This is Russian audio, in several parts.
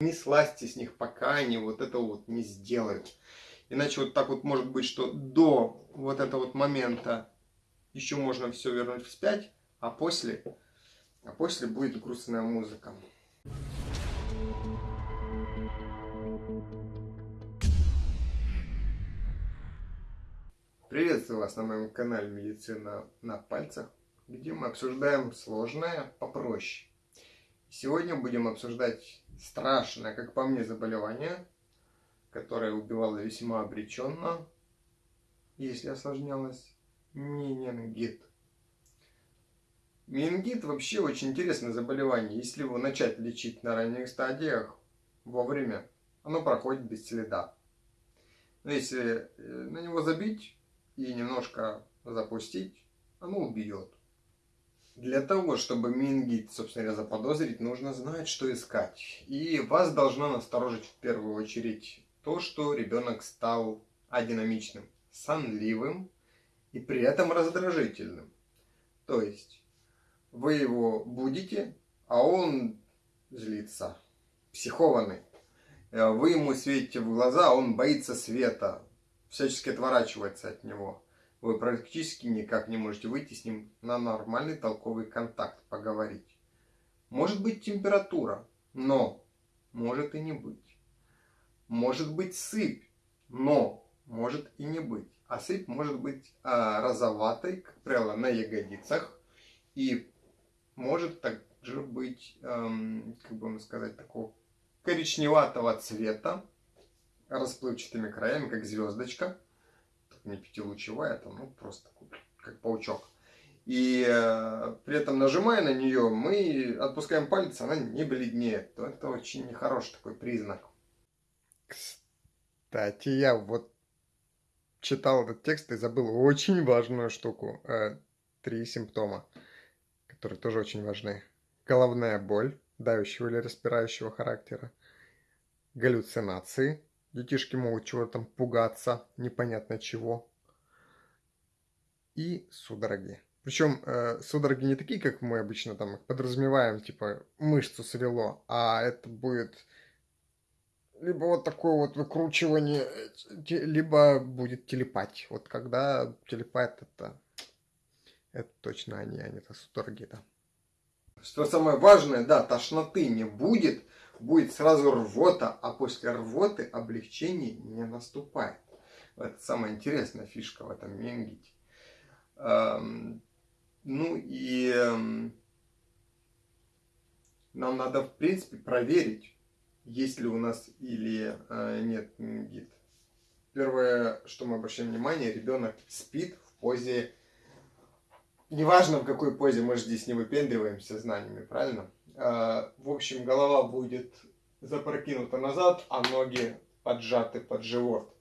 Не слазьте с них, пока они вот это вот не сделают. Иначе вот так вот может быть, что до вот этого вот момента еще можно все вернуть вспять, а после, а после будет грустная музыка. Приветствую вас на моем канале Медицина на пальцах, где мы обсуждаем сложное попроще. Сегодня будем обсуждать страшное, как по мне, заболевание, которое убивало весьма обреченно, если осложнялось, менингит. Менингит вообще очень интересное заболевание. Если его начать лечить на ранних стадиях, вовремя, оно проходит без следа. Но если э, на него забить и немножко запустить, оно убьет. Для того, чтобы менингит, собственно говоря, заподозрить, нужно знать, что искать. И вас должно насторожить в первую очередь то, что ребенок стал адинамичным, сонливым и при этом раздражительным. То есть вы его будите, а он злится, психованный. Вы ему светите в глаза, а он боится света, всячески отворачивается от него вы практически никак не можете выйти с ним на нормальный толковый контакт, поговорить. Может быть температура, но может и не быть. Может быть сыпь, но может и не быть. А сыпь может быть а, розоватой, как правило, на ягодицах. И может также быть, эм, как бы сказать, такого коричневатого цвета, расплывчатыми краями, как звездочка не пятилучевая, там, ну, просто как паучок. И э, при этом нажимая на нее, мы отпускаем палец, она не бледнеет. Это очень нехороший такой признак. Кстати, я вот читал этот текст и забыл очень важную штуку. Э, три симптома, которые тоже очень важны. Головная боль, давящего или распирающего характера. Галлюцинации, Детишки могут чего-то там пугаться, непонятно чего. И судороги. Причем э, судороги не такие, как мы обычно там подразумеваем, типа мышцу свело, а это будет либо вот такое вот выкручивание, либо будет телепать. Вот когда телепает, это, это точно они, не это судороги, да. Что самое важное, да, тошноты не будет, будет сразу рвота, а после рвоты облегчение не наступает. Это самая интересная фишка в этом менгите. Эм, ну и эм, нам надо, в принципе, проверить, есть ли у нас или э, нет менингит. Первое, что мы обращаем внимание, ребенок спит в позе, неважно в какой позе, мы же здесь не выпендриваемся знаниями, правильно? Э, в общем, голова будет запрокинута назад, а ноги поджаты под живот.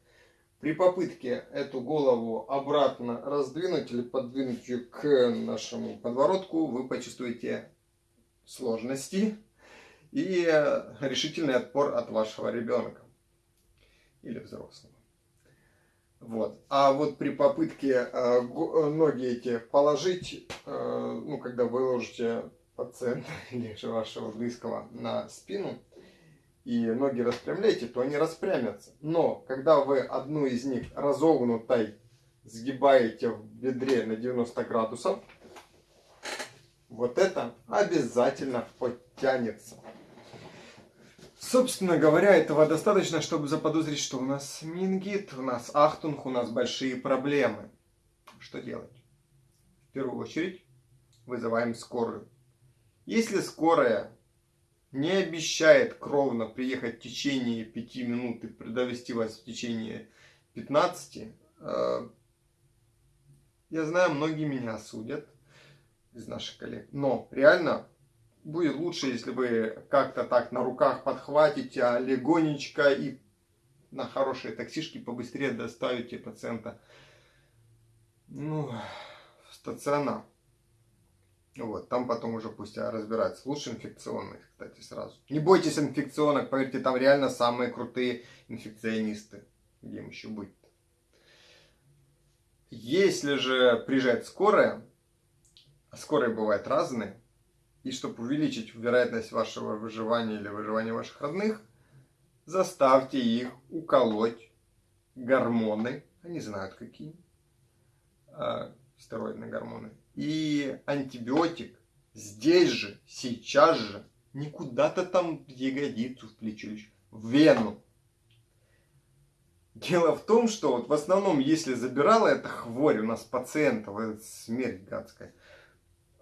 При попытке эту голову обратно раздвинуть или подвинуть ее к нашему подбородку, вы почувствуете сложности и решительный отпор от вашего ребенка или взрослого. Вот. А вот при попытке э, ноги эти положить, э, ну, когда вы ложите пациента или же вашего близкого на спину и ноги распрямляете, то они распрямятся. Но когда вы одну из них разогнутой сгибаете в бедре на 90 градусов, вот это обязательно подтянется. Собственно говоря, этого достаточно, чтобы заподозрить, что у нас мингит, у нас ахтунг, у нас большие проблемы. Что делать? В первую очередь вызываем скорую. Если скорая не обещает кровно приехать в течение 5 минут и довести вас в течение 15, э, я знаю, многие меня осудят из наших коллег. Но реально будет лучше, если вы как-то так на руках подхватите, а легонечко и на хорошие таксишки побыстрее доставите пациента ну, в стационар. Вот, там потом уже пусть разбираются. Лучше инфекционных, кстати, сразу. Не бойтесь инфекционных, поверьте, там реально самые крутые инфекционисты. Где им еще быть? Если же приезжает скорая, а скорые бывают разные, и чтобы увеличить вероятность вашего выживания или выживания ваших родных, заставьте их уколоть гормоны, они знают какие, а, стероидные гормоны, и антибиотик здесь же, сейчас же, не куда-то там в ягодицу, в плечо, в вену. Дело в том, что вот в основном, если забирала эта хворь у нас пациентов, это смерть гадская,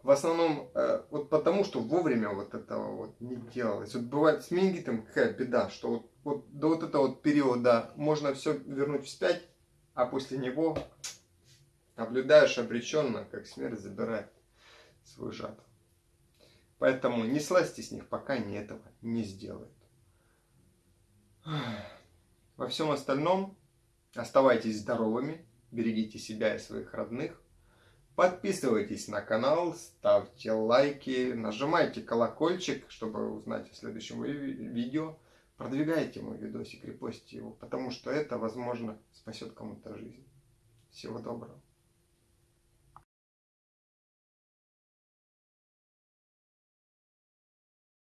в основном э, вот потому, что вовремя вот этого вот не делалось. Вот бывает с менингитом какая беда, что вот, вот до вот этого вот периода можно все вернуть вспять, а после него наблюдаешь обреченно, как смерть забирает свою жатву. Поэтому не слазьте с них, пока они этого не сделают. Во всем остальном оставайтесь здоровыми, берегите себя и своих родных. Подписывайтесь на канал, ставьте лайки, нажимайте колокольчик, чтобы узнать о следующем видео. Продвигайте мой видосик, репостите его, потому что это, возможно, спасет кому-то жизнь. Всего доброго.